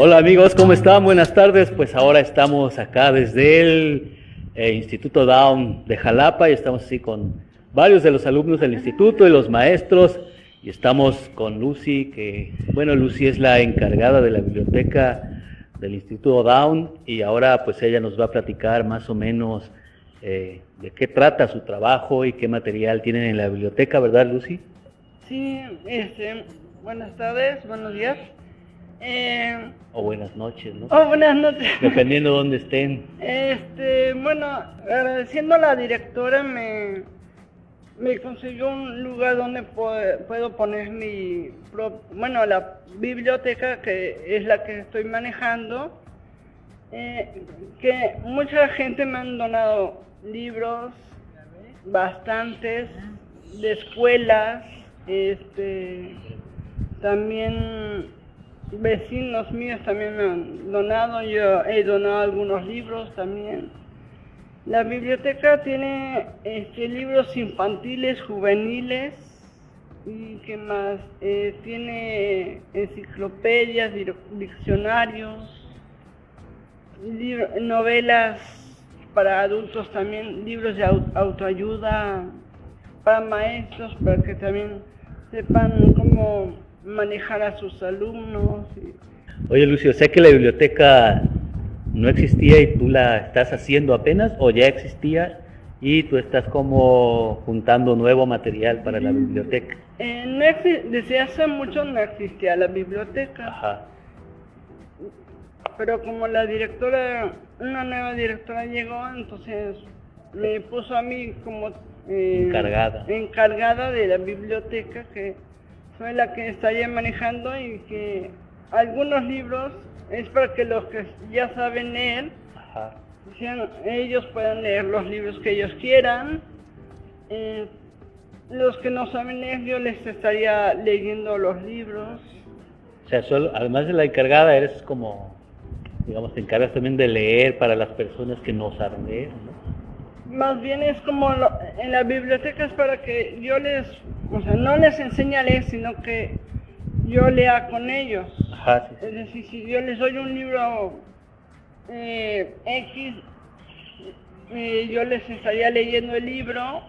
Hola amigos, ¿cómo están? Buenas tardes. Pues ahora estamos acá desde el eh, Instituto Down de Jalapa y estamos así con varios de los alumnos del instituto y los maestros y estamos con Lucy, que bueno, Lucy es la encargada de la biblioteca del Instituto Down y ahora pues ella nos va a platicar más o menos eh, de qué trata su trabajo y qué material tienen en la biblioteca, ¿verdad Lucy? Sí, este, buenas tardes, buenos días. Eh, o buenas noches, ¿no? O buenas noches. Dependiendo de dónde estén. Este, bueno, agradeciendo a la directora me, me consiguió un lugar donde puedo, poner mi, bueno, la biblioteca que es la que estoy manejando. Eh, que mucha gente me han donado libros, bastantes, de escuelas, este, también vecinos míos también me han donado, yo he donado algunos libros también. La biblioteca tiene este, libros infantiles, juveniles, y que más, eh, tiene enciclopedias, diccionarios, novelas para adultos también, libros de autoayuda para maestros, para que también sepan cómo manejar a sus alumnos. Oye, Lucio, sé que la biblioteca no existía y tú la estás haciendo apenas o ya existía y tú estás como juntando nuevo material para la biblioteca. Eh, desde hace mucho no existía la biblioteca. Ajá. Pero como la directora, una nueva directora llegó, entonces me puso a mí como eh, encargada. encargada de la biblioteca que soy la que estaría manejando y que algunos libros es para que los que ya saben leer, ellos puedan leer los libros que ellos quieran. Eh, los que no saben leer, yo les estaría leyendo los libros. O sea, solo, además de la encargada, eres como, digamos, te encargas también de leer para las personas que no saben leer, ¿no? Más bien es como en la biblioteca es para que yo les o sea, no les enseña a leer, sino que yo lea con ellos. Ajá, Es decir, si yo les doy un libro eh, X, eh, yo les estaría leyendo el libro.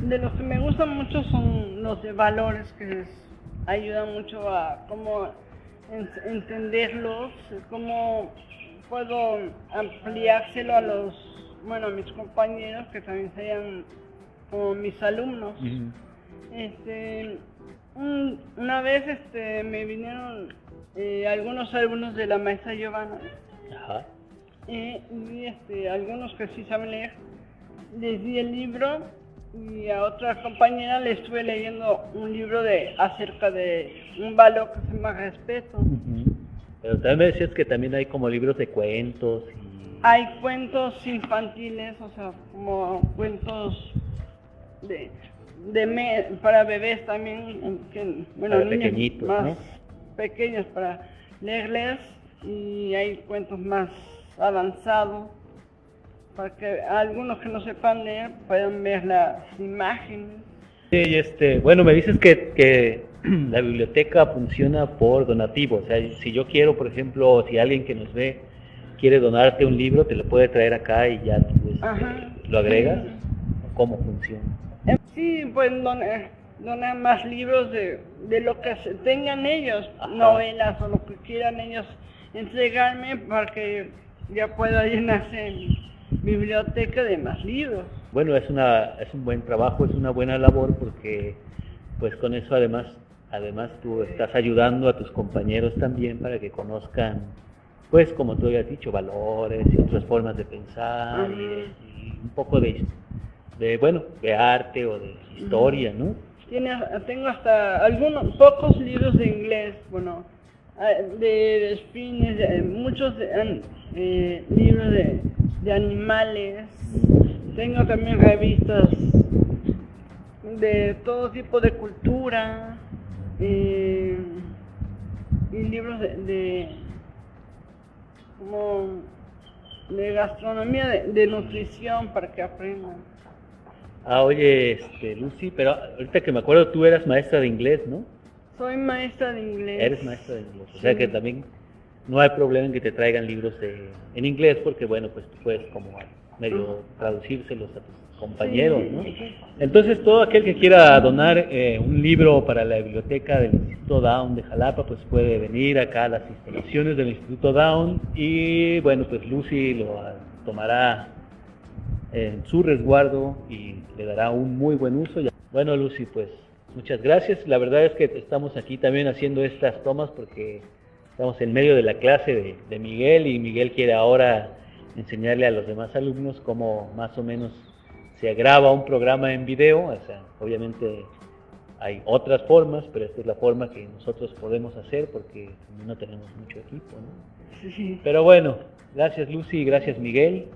De los que me gustan mucho son los de valores, que les ayudan mucho a cómo entenderlos, cómo puedo ampliárselo a los, bueno, a mis compañeros que también sean como mis alumnos. Este, una vez este, me vinieron eh, algunos alumnos de la maestra Giovanna. y este, algunos que sí saben leer, les di el libro y a otra compañera le estuve leyendo un libro de acerca de un valor que se llama respeto. Pero también me decías que también hay como libros de cuentos. Hay cuentos infantiles, o sea, como cuentos de de para bebés también, bueno, niños más pequeños para leerles y hay cuentos más avanzados para que algunos que no sepan leer puedan ver las imágenes. Sí, este, bueno, me dices que, que la biblioteca funciona por donativo, o sea, si yo quiero, por ejemplo, si alguien que nos ve quiere donarte un libro, te lo puede traer acá y ya tú este, lo agregas. ¿Cómo funciona? Sí, pues donar, más libros de, lo que tengan ellos, novelas o lo que quieran ellos entregarme para que ya pueda llenarse mi biblioteca de más libros. Bueno, es, una, es un buen trabajo, es una buena labor porque pues con eso además, además tú estás ayudando a tus compañeros también para que conozcan pues como tú habías dicho, valores y otras formas de pensar y, un poco de de, bueno, de arte o de historia, ¿no? Tiene, tengo hasta algunos, pocos libros de inglés, bueno, ah, de, de muchos eh, libros de, de animales, tengo también revistas de todo tipo de cultura eh, y libros de, de, como de gastronomía, de nutrición para que aprendan. Ah, oye, este, Lucy, pero ahorita que me acuerdo, tú eras maestra de inglés, ¿no? Soy maestra de inglés. Eres maestra de inglés, o sea que también no hay problema en que te traigan libros en inglés porque bueno, pues tú puedes como medio traducírselos a tus compañeros, ¿no? Entonces todo aquel que quiera donar eh, un libro para la biblioteca del Instituto Down de Jalapa, pues puede venir acá a las instalaciones del Instituto Down y bueno, pues Lucy lo tomará en su resguardo y le dará un muy buen uso. Bueno, Lucy, pues muchas gracias. La verdad es que estamos aquí también haciendo estas tomas porque estamos en medio de la clase de, Miguel y Miguel quiere ahora enseñarle a los demás alumnos cómo más o menos se graba un programa en video. O sea, obviamente hay otras formas, pero esta es la forma que nosotros podemos hacer porque no tenemos mucho equipo. ¿no? Pero bueno, gracias Lucy gracias Miguel.